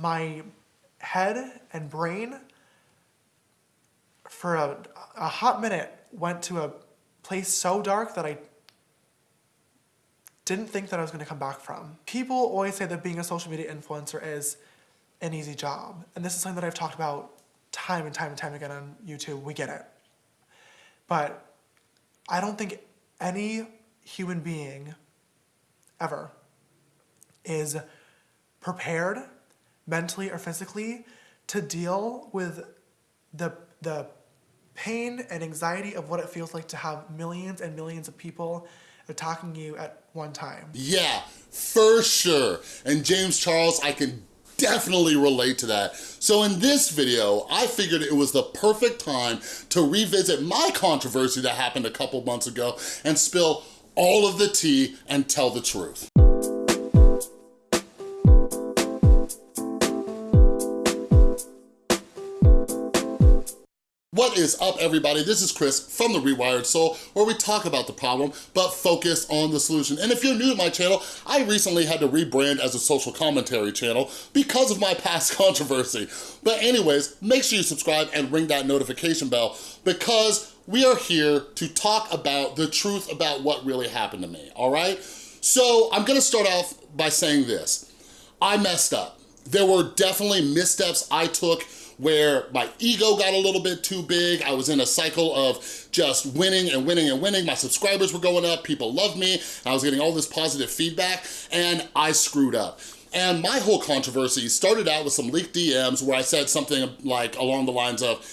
my head and brain for a, a hot minute went to a place so dark that I didn't think that I was gonna come back from. People always say that being a social media influencer is an easy job. And this is something that I've talked about time and time and time again on YouTube. We get it. But I don't think any human being ever is prepared mentally or physically to deal with the the pain and anxiety of what it feels like to have millions and millions of people attacking you at one time. Yeah, for sure. And James Charles, I can definitely relate to that. So in this video, I figured it was the perfect time to revisit my controversy that happened a couple months ago and spill all of the tea and tell the truth. What is up, everybody? This is Chris from The Rewired Soul, where we talk about the problem, but focus on the solution. And if you're new to my channel, I recently had to rebrand as a social commentary channel because of my past controversy. But anyways, make sure you subscribe and ring that notification bell because we are here to talk about the truth about what really happened to me, all right? So I'm gonna start off by saying this. I messed up. There were definitely missteps I took where my ego got a little bit too big. I was in a cycle of just winning and winning and winning. My subscribers were going up, people loved me, I was getting all this positive feedback, and I screwed up. And my whole controversy started out with some leaked DMs where I said something like along the lines of,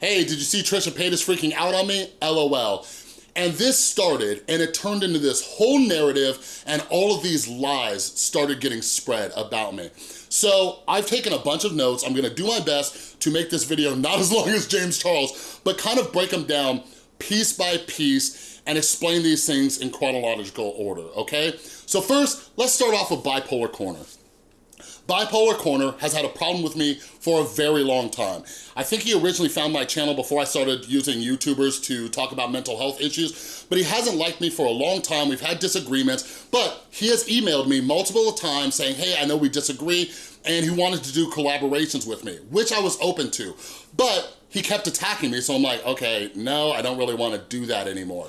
hey, did you see Trisha Paytas freaking out on me? LOL. And this started and it turned into this whole narrative and all of these lies started getting spread about me. So I've taken a bunch of notes. I'm gonna do my best to make this video not as long as James Charles, but kind of break them down piece by piece and explain these things in chronological order, okay? So first, let's start off with Bipolar Corner. Bipolar Corner has had a problem with me for a very long time. I think he originally found my channel before I started using YouTubers to talk about mental health issues, but he hasn't liked me for a long time. We've had disagreements, but he has emailed me multiple times saying, hey, I know we disagree, and he wanted to do collaborations with me, which I was open to. But he kept attacking me, so I'm like, okay, no, I don't really wanna do that anymore.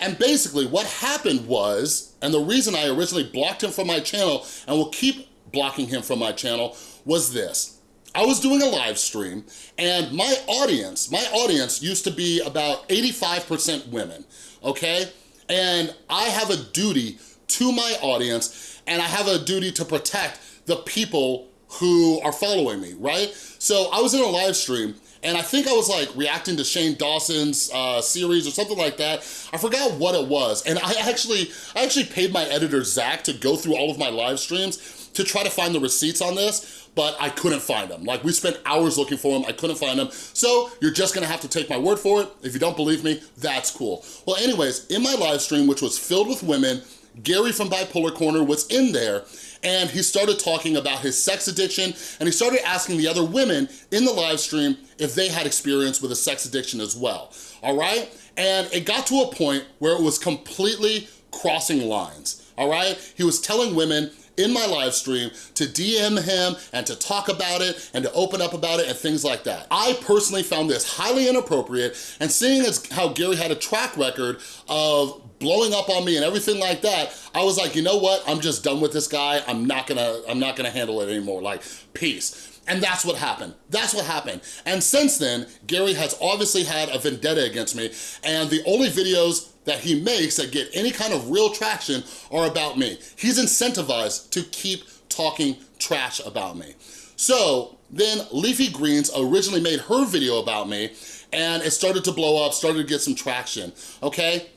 And basically what happened was, and the reason I originally blocked him from my channel and will keep blocking him from my channel was this. I was doing a live stream and my audience, my audience used to be about 85% women, okay? And I have a duty to my audience and I have a duty to protect the people who are following me, right? So I was in a live stream and I think I was like reacting to Shane Dawson's uh, series or something like that. I forgot what it was. And I actually, I actually paid my editor, Zach, to go through all of my live streams to try to find the receipts on this, but I couldn't find them. Like we spent hours looking for them, I couldn't find them. So you're just gonna have to take my word for it. If you don't believe me, that's cool. Well, anyways, in my live stream, which was filled with women, Gary from Bipolar Corner was in there and he started talking about his sex addiction and he started asking the other women in the live stream if they had experience with a sex addiction as well, all right? And it got to a point where it was completely crossing lines, all right? He was telling women in my live stream to DM him and to talk about it and to open up about it and things like that. I personally found this highly inappropriate and seeing as how Gary had a track record of blowing up on me and everything like that, I was like, you know what? I'm just done with this guy. I'm not gonna, I'm not gonna handle it anymore. Like, peace. And that's what happened. That's what happened. And since then, Gary has obviously had a vendetta against me. And the only videos that he makes that get any kind of real traction are about me. He's incentivized to keep talking trash about me. So then Leafy Greens originally made her video about me and it started to blow up, started to get some traction, okay?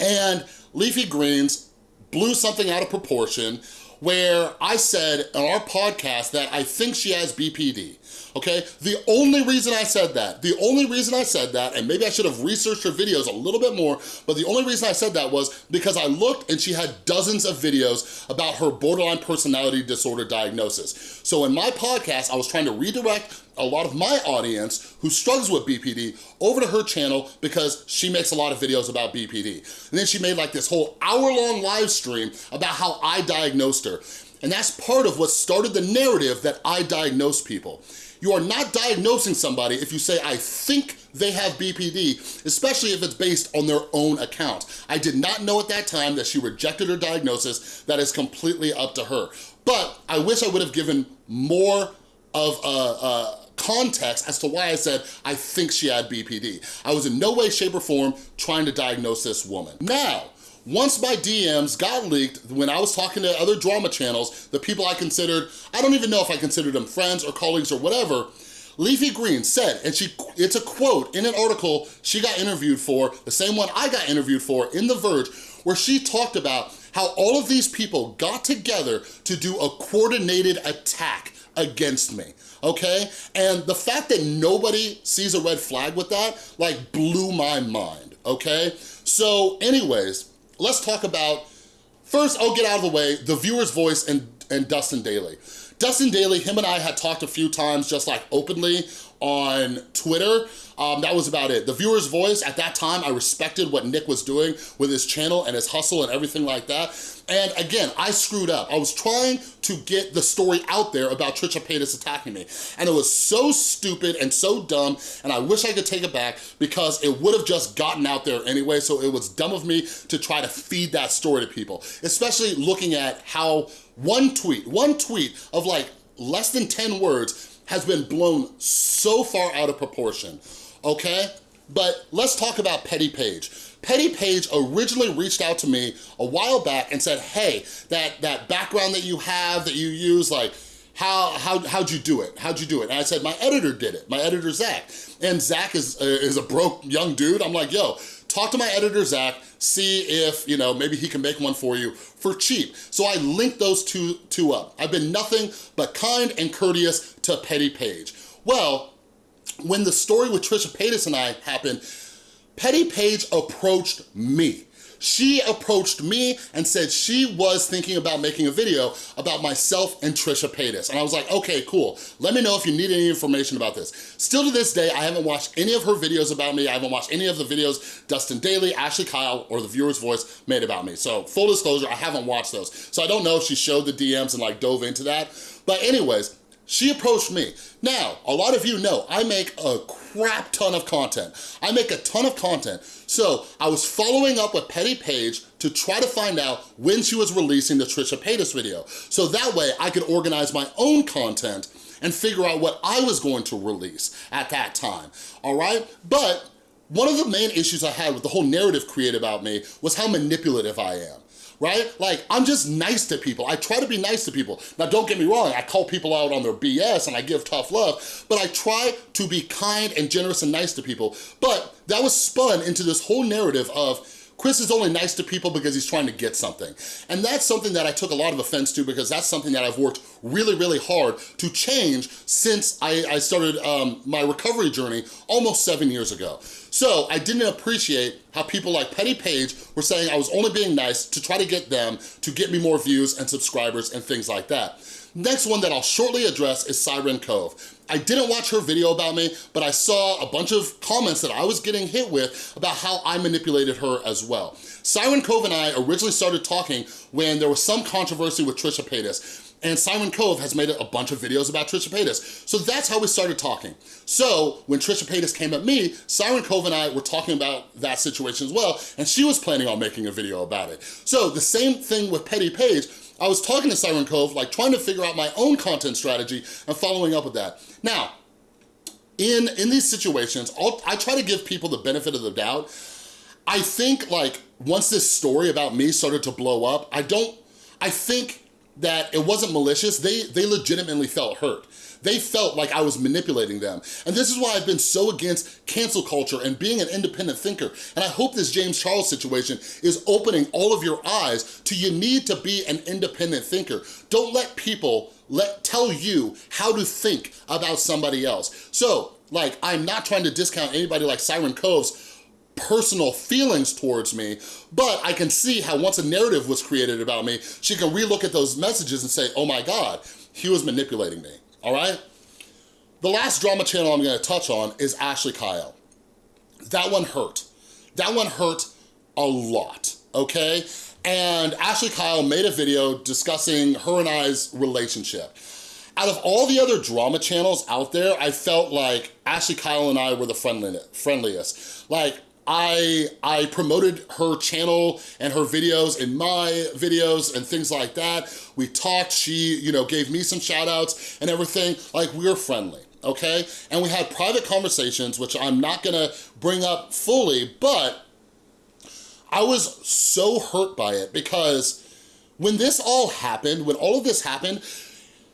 And Leafy Greens blew something out of proportion where I said on our podcast that I think she has BPD okay? The only reason I said that, the only reason I said that, and maybe I should have researched her videos a little bit more, but the only reason I said that was because I looked and she had dozens of videos about her borderline personality disorder diagnosis. So in my podcast, I was trying to redirect a lot of my audience who struggles with BPD over to her channel because she makes a lot of videos about BPD. And then she made like this whole hour long live stream about how I diagnosed her. And that's part of what started the narrative that I diagnose people. You are not diagnosing somebody if you say, I think they have BPD, especially if it's based on their own account. I did not know at that time that she rejected her diagnosis. That is completely up to her. But I wish I would have given more of a, a context as to why I said I think she had BPD. I was in no way, shape, or form trying to diagnose this woman. Now, once my DMs got leaked, when I was talking to other drama channels, the people I considered, I don't even know if I considered them friends or colleagues or whatever, Leafy Green said, and she it's a quote in an article she got interviewed for, the same one I got interviewed for in The Verge, where she talked about how all of these people got together to do a coordinated attack against me, okay? And the fact that nobody sees a red flag with that, like, blew my mind, okay? So anyways, let's talk about, first I'll get out of the way, the viewer's voice and, and Dustin Dailey. Dustin Dailey, him and I had talked a few times just like openly on Twitter. Um, that was about it. The viewer's voice, at that time, I respected what Nick was doing with his channel and his hustle and everything like that. And again, I screwed up. I was trying to get the story out there about Trisha Paytas attacking me. And it was so stupid and so dumb, and I wish I could take it back because it would have just gotten out there anyway, so it was dumb of me to try to feed that story to people, especially looking at how one tweet, one tweet of like less than 10 words has been blown so far out of proportion, okay? But let's talk about Petty Page. Petty Page originally reached out to me a while back and said, hey, that, that background that you have, that you use, like, how, how, how'd you do it? How'd you do it? And I said, my editor did it, my editor, Zach. And Zach is, uh, is a broke young dude. I'm like, yo, talk to my editor, Zach, see if, you know, maybe he can make one for you for cheap. So I linked those two, two up. I've been nothing but kind and courteous to Petty Page. Well, when the story with Trisha Paytas and I happened, Petty Page approached me. She approached me and said she was thinking about making a video about myself and Trisha Paytas. And I was like, okay, cool. Let me know if you need any information about this. Still to this day, I haven't watched any of her videos about me. I haven't watched any of the videos Dustin Dailey, Ashley Kyle, or The Viewer's Voice made about me. So full disclosure, I haven't watched those. So I don't know if she showed the DMs and like dove into that. But anyways, she approached me. Now, a lot of you know I make a crap ton of content. I make a ton of content. So I was following up with Petty Page to try to find out when she was releasing the Trisha Paytas video. So that way I could organize my own content and figure out what I was going to release at that time, all right? But one of the main issues I had with the whole narrative created about me was how manipulative I am right? Like, I'm just nice to people. I try to be nice to people. Now, don't get me wrong, I call people out on their BS and I give tough love, but I try to be kind and generous and nice to people. But that was spun into this whole narrative of Chris is only nice to people because he's trying to get something. And that's something that I took a lot of offense to because that's something that I've worked really, really hard to change since I, I started um, my recovery journey almost seven years ago. So I didn't appreciate how people like Petty Page were saying I was only being nice to try to get them to get me more views and subscribers and things like that. Next one that I'll shortly address is Siren Cove. I didn't watch her video about me, but I saw a bunch of comments that I was getting hit with about how I manipulated her as well. Siren Cove and I originally started talking when there was some controversy with Trisha Paytas. And Siren Cove has made a bunch of videos about Trisha Paytas. So that's how we started talking. So when Trisha Paytas came at me, Siren Cove and I were talking about that situation as well, and she was planning on making a video about it. So the same thing with Petty Page, I was talking to Siren Cove, like trying to figure out my own content strategy and following up with that. Now, in, in these situations, I'll, I try to give people the benefit of the doubt. I think like once this story about me started to blow up, I don't, I think that it wasn't malicious, they, they legitimately felt hurt. They felt like I was manipulating them. And this is why I've been so against cancel culture and being an independent thinker. And I hope this James Charles situation is opening all of your eyes to you need to be an independent thinker. Don't let people let tell you how to think about somebody else. So, like, I'm not trying to discount anybody like Siren Cove's personal feelings towards me, but I can see how once a narrative was created about me, she can relook at those messages and say, oh my God, he was manipulating me, all right? The last drama channel I'm gonna touch on is Ashley Kyle. That one hurt. That one hurt a lot, okay? and Ashley Kyle made a video discussing her and I's relationship. Out of all the other drama channels out there, I felt like Ashley Kyle and I were the friendliest. Like, I, I promoted her channel and her videos in my videos and things like that. We talked, she, you know, gave me some shout outs and everything. Like, we we're friendly, okay? And we had private conversations, which I'm not gonna bring up fully, but I was so hurt by it because when this all happened, when all of this happened,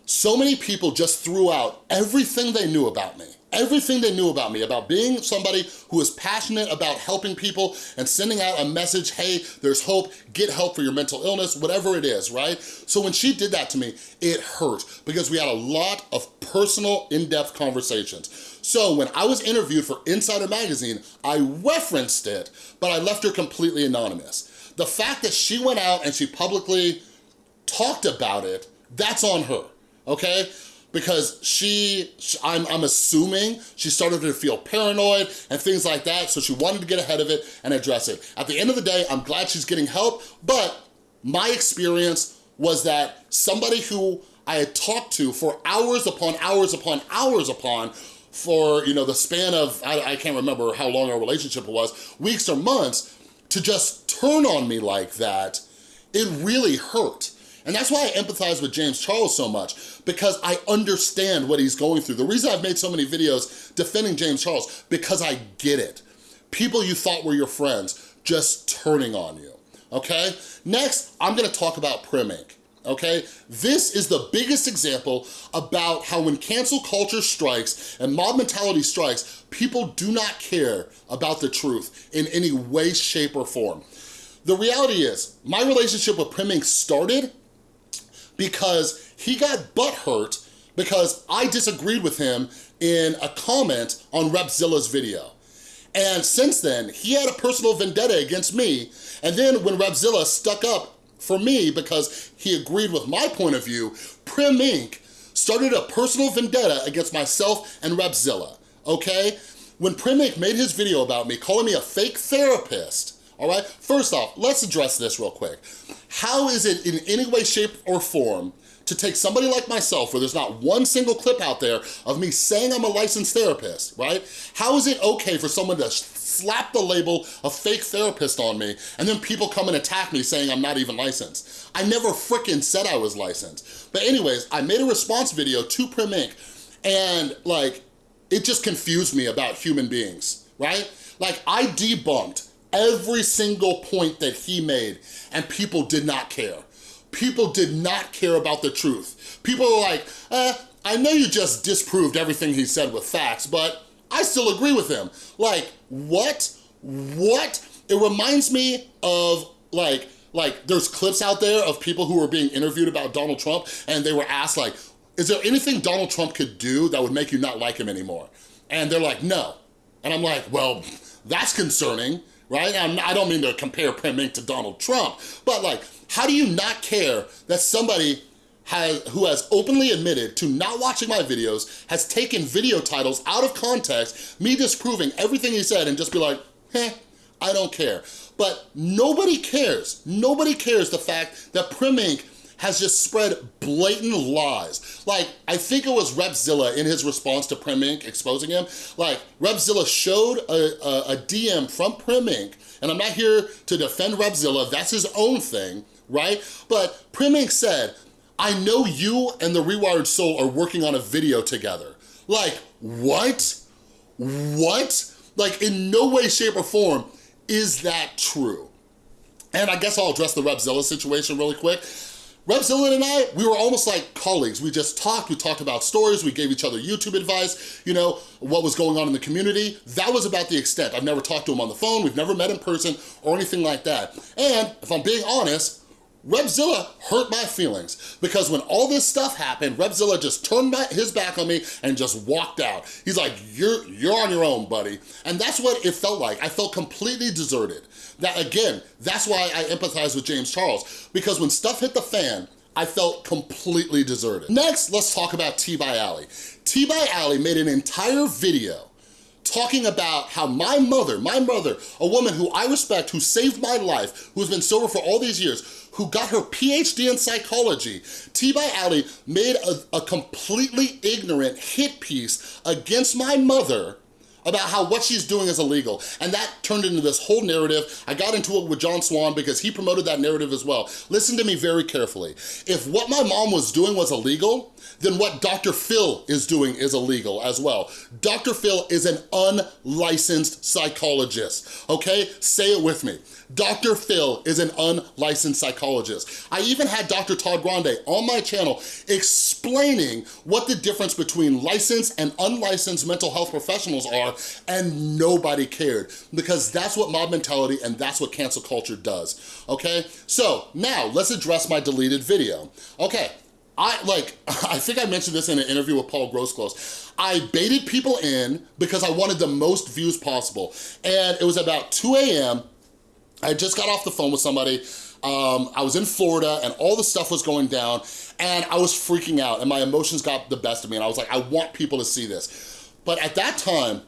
so many people just threw out everything they knew about me everything they knew about me, about being somebody who is passionate about helping people and sending out a message, hey, there's hope, get help for your mental illness, whatever it is, right? So when she did that to me, it hurt because we had a lot of personal, in-depth conversations. So when I was interviewed for Insider Magazine, I referenced it, but I left her completely anonymous. The fact that she went out and she publicly talked about it, that's on her, okay? Because she, I'm, I'm assuming she started to feel paranoid and things like that, so she wanted to get ahead of it and address it. At the end of the day, I'm glad she's getting help, but my experience was that somebody who I had talked to for hours upon hours upon hours upon for, you know, the span of, I, I can't remember how long our relationship was, weeks or months, to just turn on me like that, it really hurt. And that's why I empathize with James Charles so much, because I understand what he's going through. The reason I've made so many videos defending James Charles, because I get it. People you thought were your friends just turning on you, okay? Next, I'm gonna talk about Prim Inc okay? This is the biggest example about how when cancel culture strikes and mob mentality strikes, people do not care about the truth in any way, shape, or form. The reality is, my relationship with Prim Inc started because he got butthurt because I disagreed with him in a comment on Repzilla's video. And since then, he had a personal vendetta against me. And then when Repzilla stuck up for me because he agreed with my point of view, Prim Inc. started a personal vendetta against myself and Repzilla, okay? When Prim Inc. made his video about me, calling me a fake therapist, all right? First off, let's address this real quick. How is it in any way, shape, or form to take somebody like myself where there's not one single clip out there of me saying I'm a licensed therapist, right? How is it okay for someone to slap the label of fake therapist on me and then people come and attack me saying I'm not even licensed? I never freaking said I was licensed. But anyways, I made a response video to Prim Inc. and like, it just confused me about human beings, right? Like I debunked every single point that he made and people did not care. People did not care about the truth. People were like, eh, I know you just disproved everything he said with facts, but I still agree with him. Like, what? What? It reminds me of like, like there's clips out there of people who were being interviewed about Donald Trump and they were asked like, is there anything Donald Trump could do that would make you not like him anymore? And they're like, no. And I'm like, well, that's concerning right? I'm, I do not mean to compare Prim Inc. to Donald Trump, but like, how do you not care that somebody has, who has openly admitted to not watching my videos, has taken video titles out of context, me disproving everything he said and just be like, "Heh, I don't care. But nobody cares. Nobody cares the fact that Prim Inc has just spread blatant lies. Like, I think it was Repzilla in his response to Prim Inc. exposing him. Like, Repzilla showed a, a, a DM from Prim Inc. And I'm not here to defend Repzilla, that's his own thing, right? But Prim Inc. said, I know you and the Rewired Soul are working on a video together. Like, what? What? Like, in no way, shape, or form is that true. And I guess I'll address the Repzilla situation really quick. Repzilla and I, we were almost like colleagues. We just talked, we talked about stories, we gave each other YouTube advice, you know, what was going on in the community. That was about the extent. I've never talked to him on the phone, we've never met in person or anything like that. And if I'm being honest, Repzilla hurt my feelings because when all this stuff happened, Repzilla just turned his back on me and just walked out. He's like, you're, you're on your own, buddy. And that's what it felt like. I felt completely deserted. That again, that's why I empathize with James Charles, because when stuff hit the fan, I felt completely deserted. Next, let's talk about T by Alley. T by Alley made an entire video talking about how my mother, my mother, a woman who I respect, who saved my life, who's been sober for all these years, who got her PhD in psychology, T by Ali made a, a completely ignorant hit piece against my mother about how what she's doing is illegal. And that turned into this whole narrative. I got into it with John Swan because he promoted that narrative as well. Listen to me very carefully. If what my mom was doing was illegal, then what Dr. Phil is doing is illegal as well. Dr. Phil is an unlicensed psychologist, okay? Say it with me. Dr. Phil is an unlicensed psychologist. I even had Dr. Todd Grande on my channel explaining what the difference between licensed and unlicensed mental health professionals are, and nobody cared because that's what mob mentality and that's what cancel culture does, okay? So now let's address my deleted video. Okay, I like, I think I mentioned this in an interview with Paul Grosclose. I baited people in because I wanted the most views possible. And it was about 2 a.m. I just got off the phone with somebody. Um, I was in Florida and all the stuff was going down and I was freaking out and my emotions got the best of me and I was like, I want people to see this. But at that time,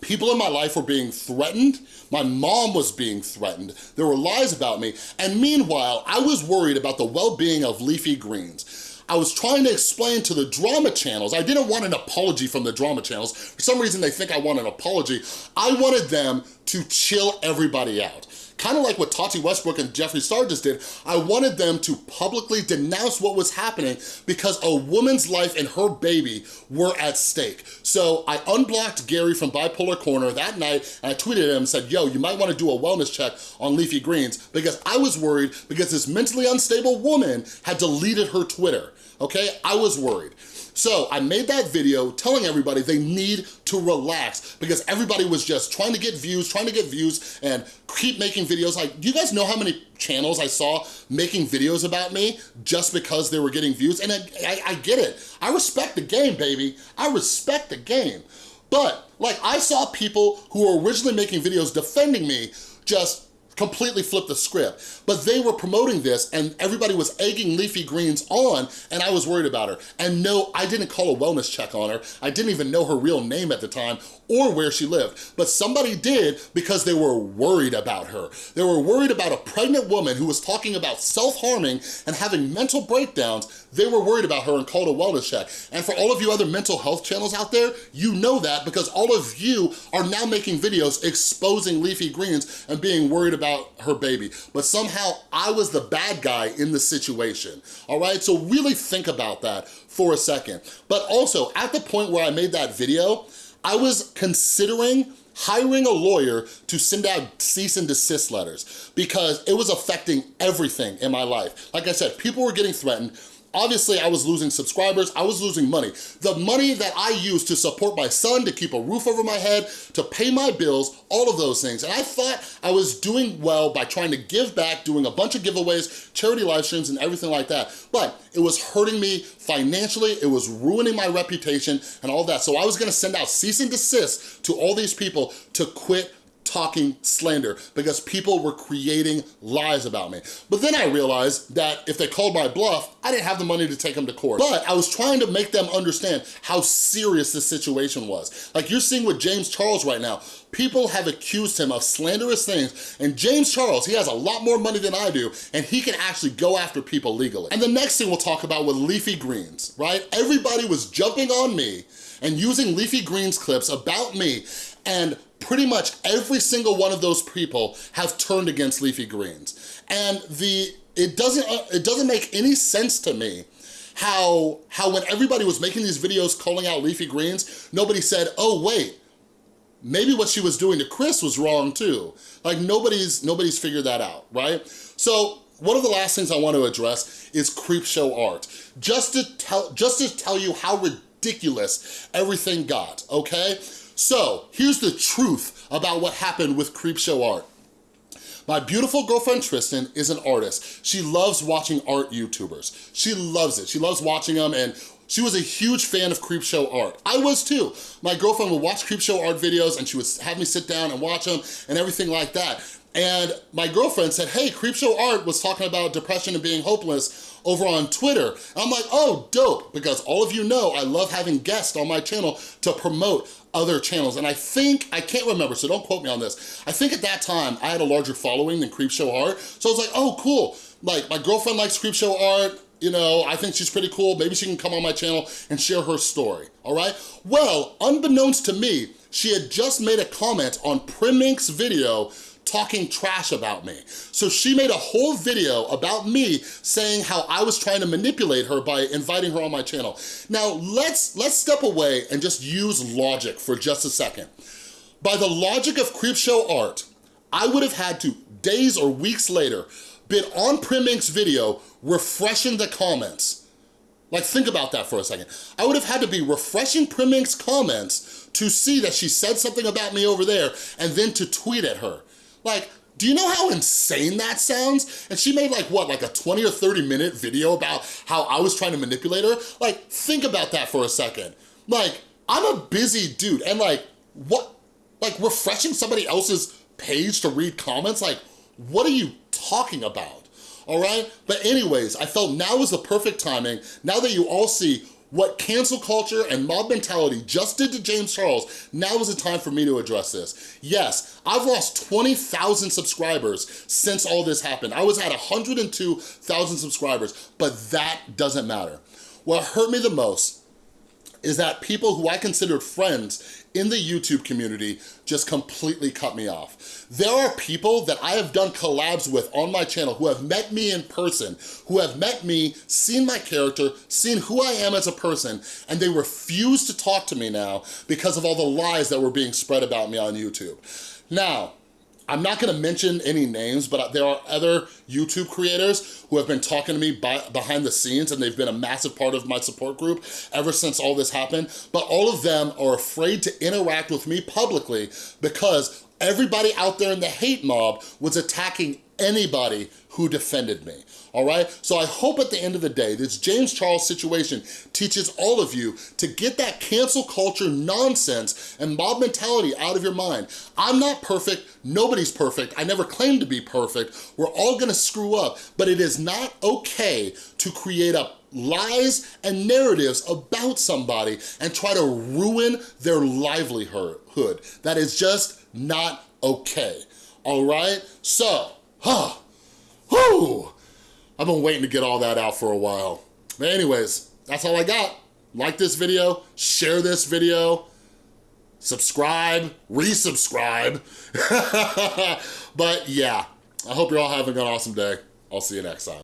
people in my life were being threatened. My mom was being threatened. There were lies about me. And meanwhile, I was worried about the well-being of leafy greens. I was trying to explain to the drama channels, I didn't want an apology from the drama channels. For some reason, they think I want an apology. I wanted them to chill everybody out kind of like what Tati Westbrook and Jeffree Star just did, I wanted them to publicly denounce what was happening because a woman's life and her baby were at stake. So I unblocked Gary from Bipolar Corner that night and I tweeted him and said, yo, you might wanna do a wellness check on leafy greens because I was worried because this mentally unstable woman had deleted her Twitter, okay? I was worried. So I made that video telling everybody they need to relax because everybody was just trying to get views, trying to get views and keep making videos. Like, do you guys know how many channels I saw making videos about me just because they were getting views? And I, I, I get it. I respect the game, baby. I respect the game. But like I saw people who were originally making videos defending me just completely flipped the script. But they were promoting this and everybody was egging Leafy Greens on and I was worried about her. And no, I didn't call a wellness check on her. I didn't even know her real name at the time or where she lived. But somebody did because they were worried about her. They were worried about a pregnant woman who was talking about self-harming and having mental breakdowns. They were worried about her and called a wellness check. And for all of you other mental health channels out there, you know that because all of you are now making videos exposing leafy greens and being worried about her baby. But somehow I was the bad guy in the situation, all right? So really think about that for a second. But also, at the point where I made that video, I was considering hiring a lawyer to send out cease and desist letters because it was affecting everything in my life. Like I said, people were getting threatened, Obviously, I was losing subscribers, I was losing money. The money that I used to support my son, to keep a roof over my head, to pay my bills, all of those things. And I thought I was doing well by trying to give back, doing a bunch of giveaways, charity live streams, and everything like that. But it was hurting me financially, it was ruining my reputation and all that. So I was gonna send out cease and desist to all these people to quit talking slander because people were creating lies about me. But then I realized that if they called my bluff, I didn't have the money to take them to court. But I was trying to make them understand how serious this situation was. Like you're seeing with James Charles right now, people have accused him of slanderous things and James Charles, he has a lot more money than I do and he can actually go after people legally. And the next thing we'll talk about with leafy greens, right? Everybody was jumping on me and using leafy greens clips about me and pretty much every single one of those people have turned against leafy greens. And the it doesn't uh, it doesn't make any sense to me how how when everybody was making these videos calling out leafy greens, nobody said, "Oh wait, maybe what she was doing to Chris was wrong too." Like nobody's nobody's figured that out, right? So one of the last things I want to address is Creepshow Art. Just to tell just to tell you how ridiculous everything got, okay? So here's the truth about what happened with Creepshow Art. My beautiful girlfriend Tristan is an artist. She loves watching art YouTubers. She loves it. She loves watching them and she was a huge fan of Creepshow art. I was too. My girlfriend would watch Creepshow art videos and she would have me sit down and watch them and everything like that. And my girlfriend said, hey, Creepshow Art was talking about depression and being hopeless over on Twitter. And I'm like, oh, dope, because all of you know I love having guests on my channel to promote other channels. And I think, I can't remember, so don't quote me on this. I think at that time I had a larger following than Creepshow Art. So I was like, oh, cool. Like my girlfriend likes Creepshow Art, you know, I think she's pretty cool. Maybe she can come on my channel and share her story, all right? Well, unbeknownst to me, she had just made a comment on Primink's video talking trash about me. So she made a whole video about me saying how I was trying to manipulate her by inviting her on my channel. Now, let's, let's step away and just use logic for just a second. By the logic of Creepshow Art, I would have had to, days or weeks later, been on Primink's video refreshing the comments. Like, think about that for a second. I would have had to be refreshing Primink's comments to see that she said something about me over there and then to tweet at her. Like, do you know how insane that sounds? And she made like, what, like a 20 or 30 minute video about how I was trying to manipulate her? Like, think about that for a second. Like, I'm a busy dude and like, what, like refreshing somebody else's page to read comments? Like, what are you talking about? All right? But anyways, I felt now was the perfect timing, now that you all see what cancel culture and mob mentality just did to James Charles, now is the time for me to address this. Yes, I've lost 20,000 subscribers since all this happened. I was at 102,000 subscribers, but that doesn't matter. What hurt me the most is that people who I considered friends in the YouTube community just completely cut me off. There are people that I have done collabs with on my channel who have met me in person, who have met me, seen my character, seen who I am as a person, and they refuse to talk to me now because of all the lies that were being spread about me on YouTube. Now, I'm not gonna mention any names, but there are other YouTube creators who have been talking to me by, behind the scenes and they've been a massive part of my support group ever since all this happened. But all of them are afraid to interact with me publicly because everybody out there in the hate mob was attacking anybody who defended me, all right? So I hope at the end of the day, this James Charles situation teaches all of you to get that cancel culture nonsense and mob mentality out of your mind. I'm not perfect, nobody's perfect, I never claimed to be perfect, we're all gonna screw up, but it is not okay to create up lies and narratives about somebody and try to ruin their livelihood. That is just not okay, all right? So, huh, whew, I've been waiting to get all that out for a while. But anyways, that's all I got. Like this video, share this video, subscribe, resubscribe. but yeah, I hope you're all having an awesome day. I'll see you next time.